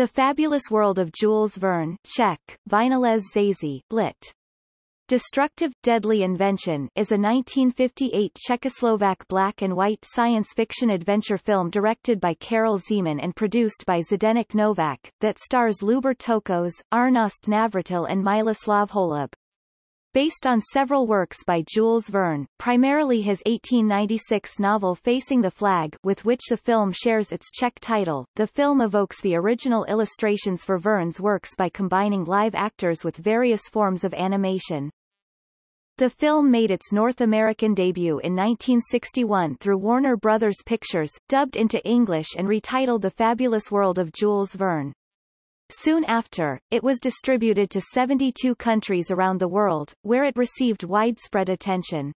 The Fabulous World of Jules Verne Czech, Vynalez Zazy, lit. Destructive, Deadly Invention is a 1958 Czechoslovak black and white science fiction adventure film directed by Karel Zeman and produced by Zdeněk Novák, that stars Lubor Tokos, Arnost Navratil and Miloslav Holub. Based on several works by Jules Verne, primarily his 1896 novel Facing the Flag with which the film shares its Czech title, the film evokes the original illustrations for Verne's works by combining live actors with various forms of animation. The film made its North American debut in 1961 through Warner Brothers Pictures, dubbed into English and retitled The Fabulous World of Jules Verne. Soon after, it was distributed to 72 countries around the world, where it received widespread attention.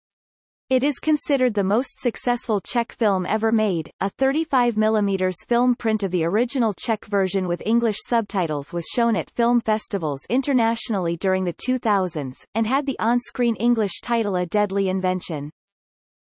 It is considered the most successful Czech film ever made. A 35 mm film print of the original Czech version with English subtitles was shown at film festivals internationally during the 2000s, and had the on-screen English title A Deadly Invention.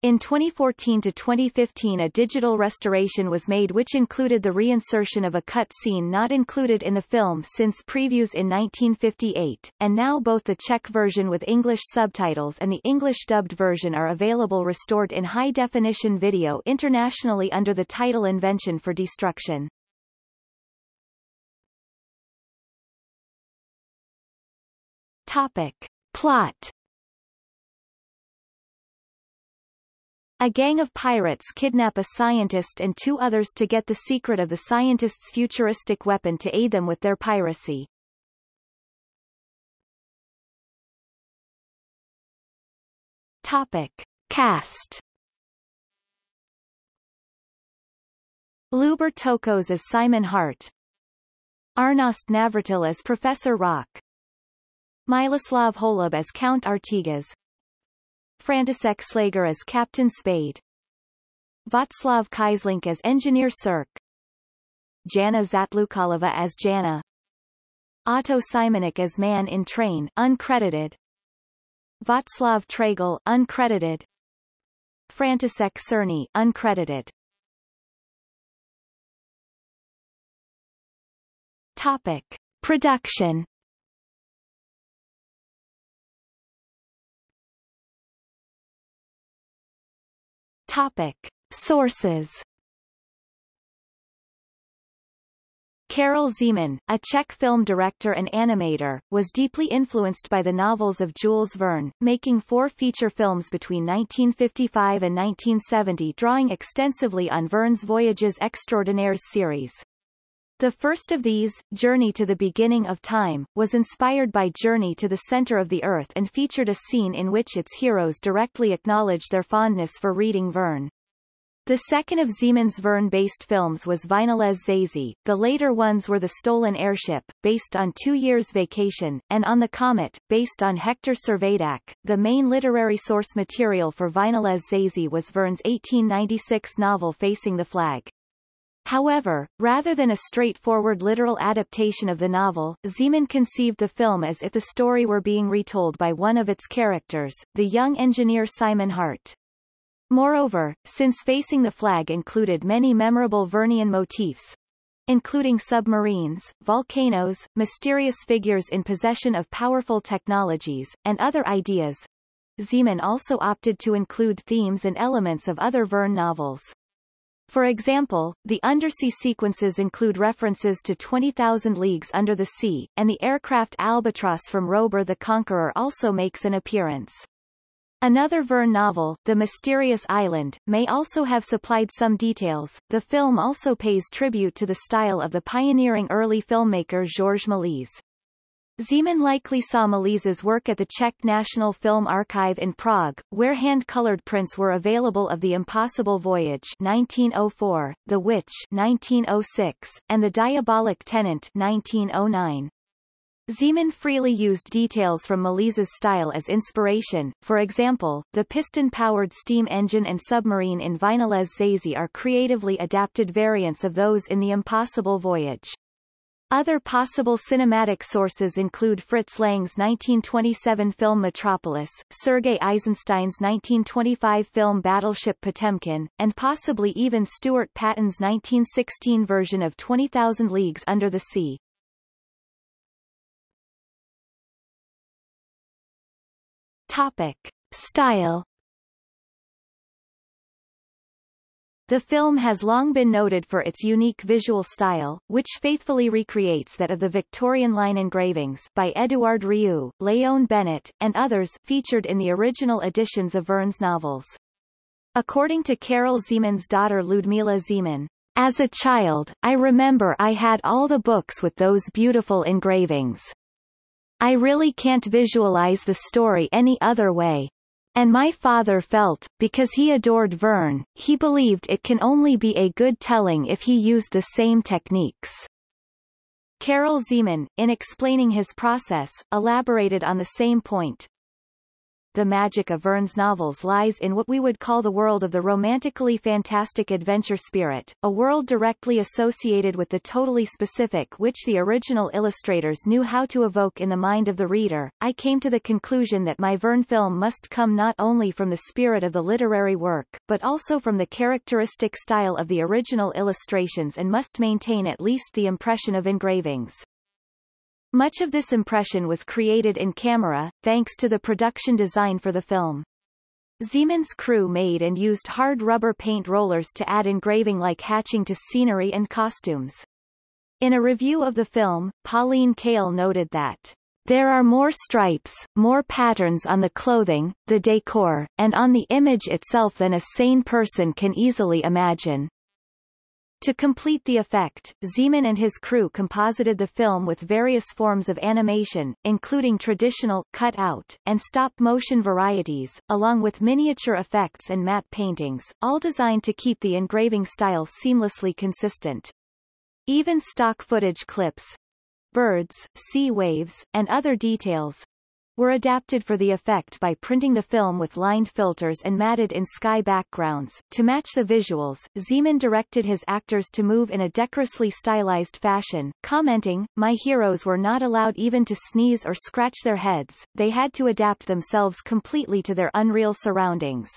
In 2014 to 2015 a digital restoration was made which included the reinsertion of a cut scene not included in the film since previews in 1958, and now both the Czech version with English subtitles and the English dubbed version are available restored in high-definition video internationally under the title Invention for Destruction. Topic. Plot A gang of pirates kidnap a scientist and two others to get the secret of the scientist's futuristic weapon to aid them with their piracy. Topic. Cast Lubor Tokos as Simon Hart Arnost Navratil as Professor Rock Miloslav Holub as Count Artigas František Šlégr as Captain Spade. Václav Kyzlink as Engineer Cirque. Jana Zatloukalová as Jana. Otto Simonik as Man in Train uncredited. Václav Trégl uncredited. František Černý uncredited. Topic. Production Topic. Sources Karel Zeman, a Czech film director and animator, was deeply influenced by the novels of Jules Verne, making four feature films between 1955 and 1970 drawing extensively on Verne's Voyages Extraordinaires series. The first of these, Journey to the Beginning of Time, was inspired by Journey to the Center of the Earth and featured a scene in which its heroes directly acknowledge their fondness for reading Verne. The second of Zeman's Verne-based films was Vynalez Zazy, the later ones were The Stolen Airship, based on Two Years Vacation, and On the Comet, based on Hector Servadac. The main literary source material for Vynalez Zazy was Verne's 1896 novel Facing the Flag. However, rather than a straightforward literal adaptation of the novel, Zeman conceived the film as if the story were being retold by one of its characters, the young engineer Simon Hart. Moreover, since Facing the Flag included many memorable Vernian motifs, including submarines, volcanoes, mysterious figures in possession of powerful technologies, and other ideas, Zeman also opted to include themes and elements of other Verne novels. For example, the undersea sequences include references to 20,000 Leagues Under the Sea, and the aircraft Albatross from Robur the Conqueror also makes an appearance. Another Verne novel, The Mysterious Island, may also have supplied some details. The film also pays tribute to the style of the pioneering early filmmaker Georges Méliès. Zeman likely saw Méliès's work at the Czech National Film Archive in Prague, where hand-colored prints were available of The Impossible Voyage 1904, The Witch 1906, and The Diabolic Tenant 1909. Zeman freely used details from Méliès's style as inspiration, for example, the piston-powered steam engine and submarine in Vynalez Zazy are creatively adapted variants of those in The Impossible Voyage. Other possible cinematic sources include Fritz Lang's 1927 film Metropolis, Sergei Eisenstein's 1925 film Battleship Potemkin, and possibly even Stuart Paton's 1916 version of 20,000 Leagues Under the Sea. Topic. Style The film has long been noted for its unique visual style, which faithfully recreates that of the Victorian line engravings by Edouard Riou, Leon Benett, and others featured in the original editions of Verne's novels. According to Karel Zeman's daughter Ludmila Zeman, as a child, I remember I had all the books with those beautiful engravings. I really can't visualize the story any other way. And my father felt, because he adored Verne, he believed it can only be a good telling if he used the same techniques. Karel Zeman, in explaining his process, elaborated on the same point the magic of Verne's novels lies in what we would call the world of the romantically fantastic adventure spirit, a world directly associated with the totally specific which the original illustrators knew how to evoke in the mind of the reader. I came to the conclusion that my Verne film must come not only from the spirit of the literary work, but also from the characteristic style of the original illustrations and must maintain at least the impression of engravings. Much of this impression was created in camera, thanks to the production design for the film. Zeman's crew made and used hard rubber paint rollers to add engraving-like hatching to scenery and costumes. In a review of the film, Pauline Kael noted that there are more stripes, more patterns on the clothing, the decor, and on the image itself than a sane person can easily imagine. To complete the effect, Zeman and his crew composited the film with various forms of animation, including traditional, cut-out, and stop-motion varieties, along with miniature effects and matte paintings, all designed to keep the engraving style seamlessly consistent. Even stock footage clips, birds, sea waves, and other details, were adapted for the effect by printing the film with lined filters and matted in sky backgrounds. To match the visuals, Zeman directed his actors to move in a decorously stylized fashion, commenting, My heroes were not allowed even to sneeze or scratch their heads, they had to adapt themselves completely to their unreal surroundings.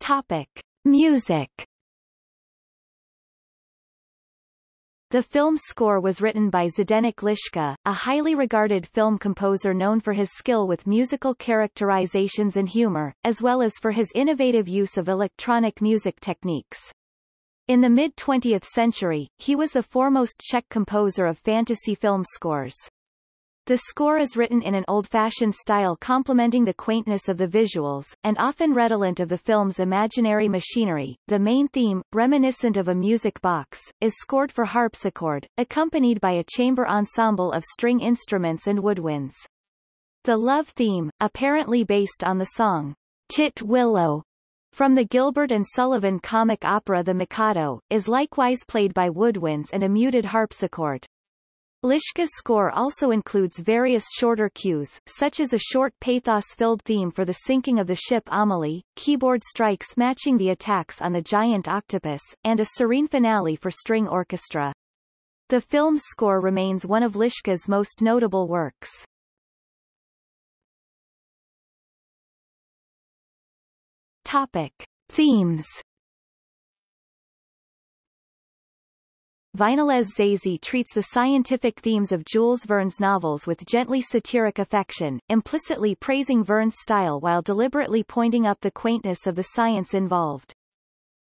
Topic. Music The film's score was written by Zdenek Liška, a highly regarded film composer known for his skill with musical characterizations and humor, as well as for his innovative use of electronic music techniques. In the mid-20th century, he was the foremost Czech composer of fantasy film scores. The score is written in an old-fashioned style complementing the quaintness of the visuals, and often redolent of the film's imaginary machinery. The main theme, reminiscent of a music box, is scored for harpsichord, accompanied by a chamber ensemble of string instruments and woodwinds. The love theme, apparently based on the song, Tit Willow, from the Gilbert and Sullivan comic opera The Mikado, is likewise played by woodwinds and a muted harpsichord. Liška's score also includes various shorter cues, such as a short pathos-filled theme for the sinking of the ship Amelie, keyboard strikes matching the attacks on the giant octopus, and a serene finale for string orchestra. The film's score remains one of Liška's most notable works. Topic. Themes Vynalez Zazy treats the scientific themes of Jules Verne's novels with gently satiric affection, implicitly praising Verne's style while deliberately pointing up the quaintness of the science involved.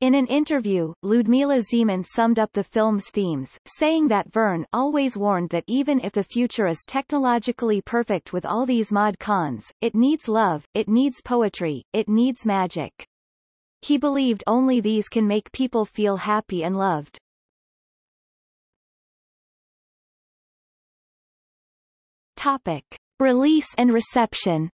In an interview, Ludmila Zeman summed up the film's themes, saying that Verne always warned that even if the future is technologically perfect with all these mod cons, it needs love, it needs poetry, it needs magic. He believed only these can make people feel happy and loved. Topic. Release and reception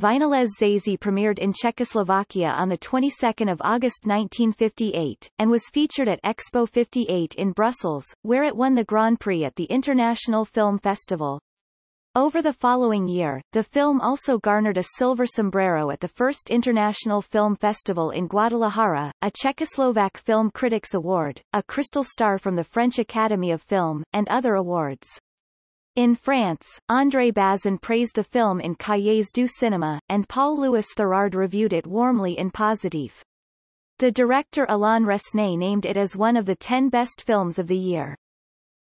Vynalez Zazy premiered in Czechoslovakia on the 22nd of August 1958, and was featured at Expo 58 in Brussels, where it won the Grand Prix at the International Film Festival. Over the following year, the film also garnered a silver sombrero at the first International Film Festival in Guadalajara, a Czechoslovak Film Critics Award, a Crystal Star from the French Academy of Film, and other awards. In France, André Bazin praised the film in Cahiers du Cinéma, and Paul-Louis Thirard reviewed it warmly in Positif. The director Alain Resnais named it as one of the ten best films of the year.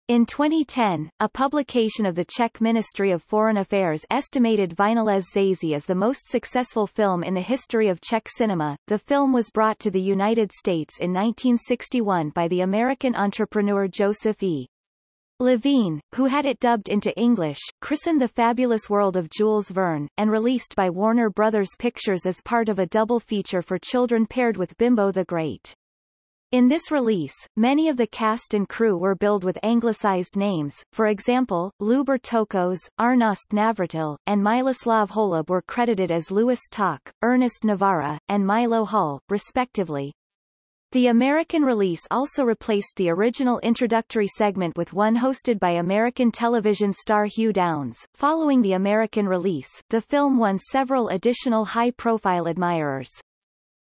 In 2010, a publication of the Czech Ministry of Foreign Affairs estimated Vynalez Zazy as the most successful film in the history of Czech cinema. The film was brought to the United States in 1961 by the American entrepreneur Joseph E. Levine, who had it dubbed into English, christened The Fabulous World of Jules Verne, and released by Warner Brothers Pictures as part of a double feature for children paired with Bimbo the Great. In this release, many of the cast and crew were billed with anglicized names, for example, Lubor Tokos, Arnost Navratil, and Miloslav Holub were credited as Louis Tok, Ernest Navara, and Milo Hull, respectively. The American release also replaced the original introductory segment with one hosted by American television star Hugh Downs. Following the American release, the film won several additional high-profile admirers.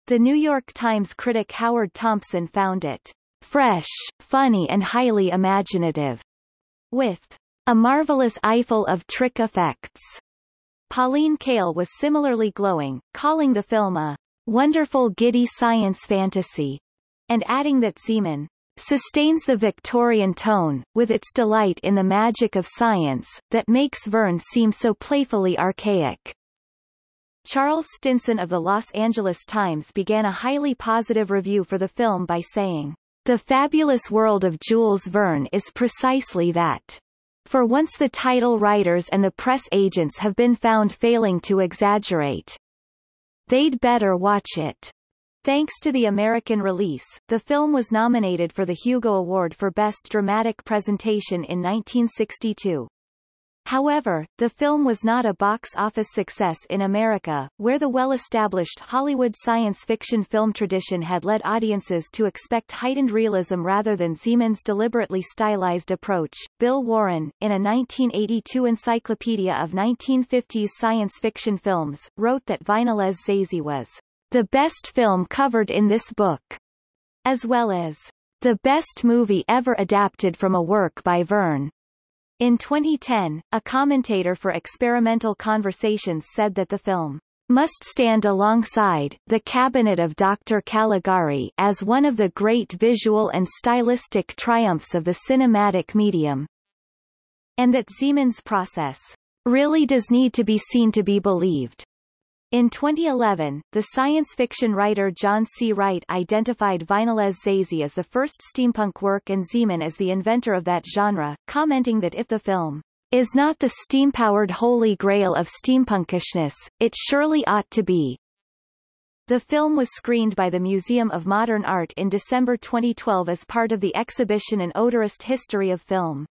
The New York Times critic Howard Thompson found it fresh, funny and highly imaginative, with a marvelous eyeful of trick effects. Pauline Kael was similarly glowing, calling the film a wonderful giddy science fantasy, and adding that Zeman sustains the Victorian tone, with its delight in the magic of science, that makes Verne seem so playfully archaic. Charles Stinson of the Los Angeles Times began a highly positive review for the film by saying, The fabulous world of Jules Verne is precisely that. For once the title writers and the press agents have been found failing to exaggerate. They'd better watch it. Thanks to the American release, the film was nominated for the Hugo Award for Best Dramatic Presentation in 1962. However, the film was not a box office success in America, where the well-established Hollywood science fiction film tradition had led audiences to expect heightened realism rather than Zeman's deliberately stylized approach. Bill Warren, in a 1982 Encyclopedia of 1950s Science Fiction Films, wrote that Vynalez Zazy was the best film covered in this book, as well as the best movie ever adapted from a work by Verne. In 2010, a commentator for Experimental Conversations said that the film must stand alongside The Cabinet of Dr. Caligari as one of the great visual and stylistic triumphs of the cinematic medium, and that Zeman's process really does need to be seen to be believed. In 2011, the science fiction writer John C. Wright identified Vynalez Zazy as the first steampunk work and Zeman as the inventor of that genre, commenting that if the film is not the steam-powered holy grail of steampunkishness, it surely ought to be. The film was screened by the Museum of Modern Art in December 2012 as part of the exhibition An Auteurist History of Film.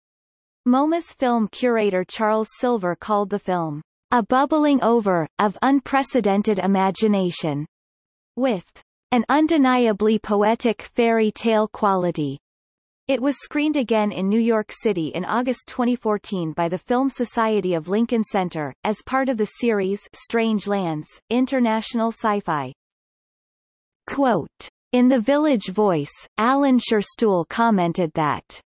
MoMA's film curator Charles Silver called the film a bubbling over, of unprecedented imagination, with an undeniably poetic fairy tale quality. It was screened again in New York City in August 2014 by the Film Society of Lincoln Center, as part of the series Strange Lands, International Sci-Fi. Quote. In The Village Voice, Alan Scherstuhl commented that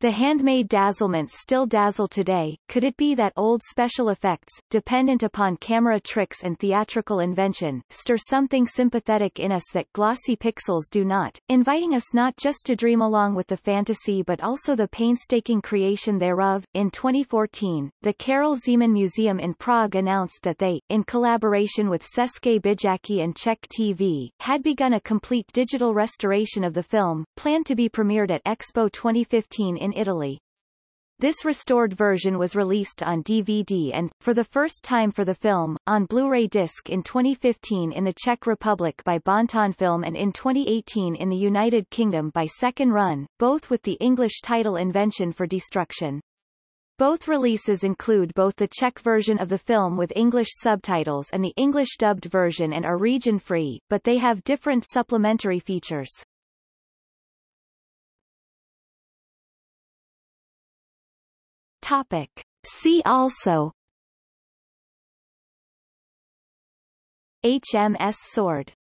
the handmade dazzlements still dazzle today, could it be that old special effects, dependent upon camera tricks and theatrical invention, stir something sympathetic in us that glossy pixels do not, inviting us not just to dream along with the fantasy but also the painstaking creation thereof? In 2014, the Karel Zeman Museum in Prague announced that they, in collaboration with České Byjáky and Czech TV, had begun a complete digital restoration of the film, planned to be premiered at Expo 2015 in in Italy. This restored version was released on DVD and, for the first time for the film, on Blu-ray disc in 2015 in the Czech Republic by Bonton Film and in 2018 in the United Kingdom by Second Run, both with the English title Invention for Destruction. Both releases include both the Czech version of the film with English subtitles and the English dubbed version and are region-free, but they have different supplementary features. Topic. See also HMS Sword